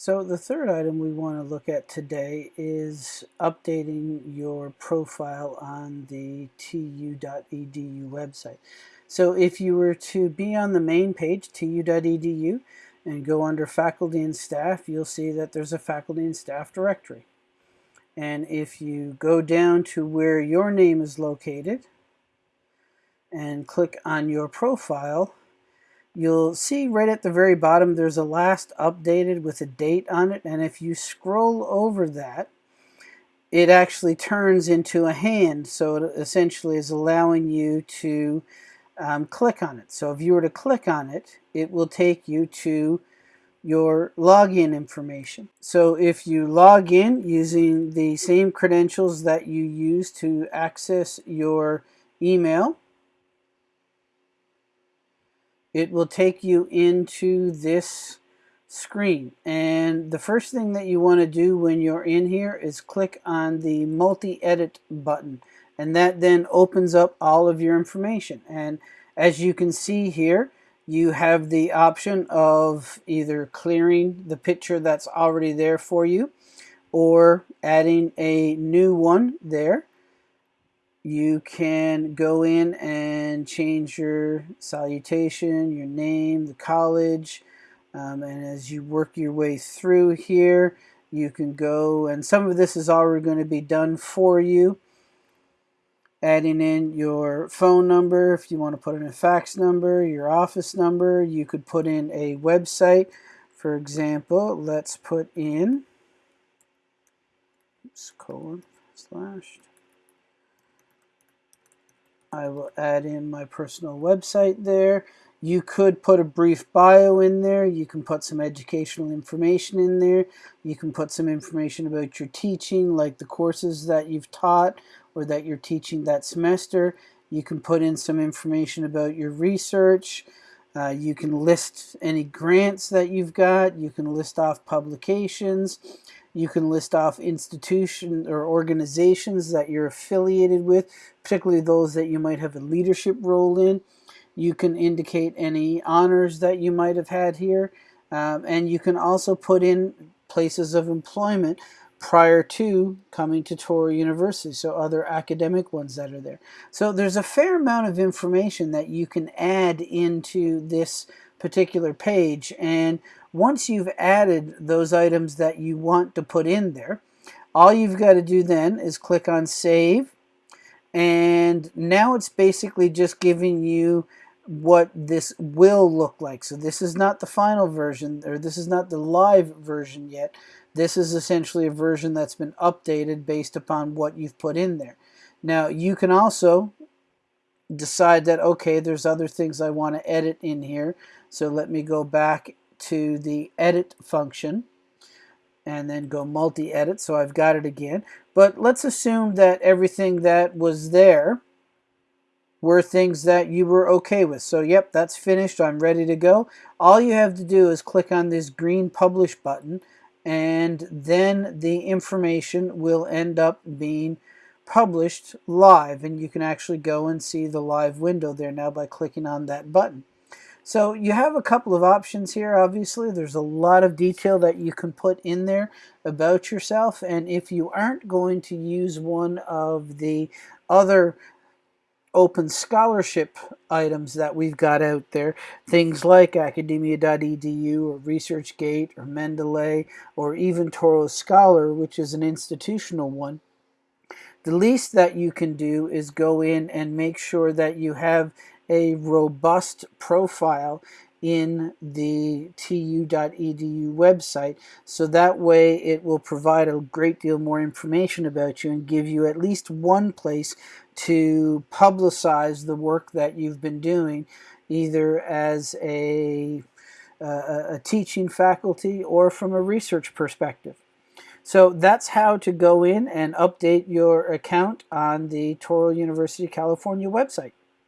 So the third item we want to look at today is updating your profile on the tu.edu website. So if you were to be on the main page, tu.edu, and go under faculty and staff, you'll see that there's a faculty and staff directory. And if you go down to where your name is located and click on your profile, you'll see right at the very bottom there's a last updated with a date on it and if you scroll over that it actually turns into a hand. So it essentially is allowing you to um, click on it. So if you were to click on it it will take you to your login information. So if you log in using the same credentials that you use to access your email it will take you into this screen. And the first thing that you want to do when you're in here is click on the multi-edit button. And that then opens up all of your information. And as you can see here you have the option of either clearing the picture that's already there for you or adding a new one there you can go in and change your salutation, your name, the college, um, and as you work your way through here, you can go, and some of this is already going to be done for you. Adding in your phone number, if you want to put in a fax number, your office number, you could put in a website. For example, let's put in, oops, colon, slash, I will add in my personal website there. You could put a brief bio in there. You can put some educational information in there. You can put some information about your teaching, like the courses that you've taught or that you're teaching that semester. You can put in some information about your research. Uh, you can list any grants that you've got. You can list off publications. You can list off institutions or organizations that you're affiliated with, particularly those that you might have a leadership role in. You can indicate any honors that you might have had here. Um, and you can also put in places of employment prior to coming to Touro University, so other academic ones that are there. So there's a fair amount of information that you can add into this particular page and once you've added those items that you want to put in there, all you've got to do then is click on save and now it's basically just giving you what this will look like. So this is not the final version or this is not the live version yet. This is essentially a version that's been updated based upon what you've put in there. Now you can also decide that okay there's other things I want to edit in here so let me go back to the edit function and then go multi-edit so I've got it again. But let's assume that everything that was there were things that you were okay with. So yep that's finished. I'm ready to go. All you have to do is click on this green publish button and then the information will end up being published live and you can actually go and see the live window there now by clicking on that button so you have a couple of options here, obviously. There's a lot of detail that you can put in there about yourself. And if you aren't going to use one of the other open scholarship items that we've got out there, things like academia.edu or ResearchGate or Mendeley or even Touro Scholar, which is an institutional one, the least that you can do is go in and make sure that you have a robust profile in the tu.edu website so that way it will provide a great deal more information about you and give you at least one place to publicize the work that you've been doing either as a, uh, a teaching faculty or from a research perspective. So that's how to go in and update your account on the Touro University California website.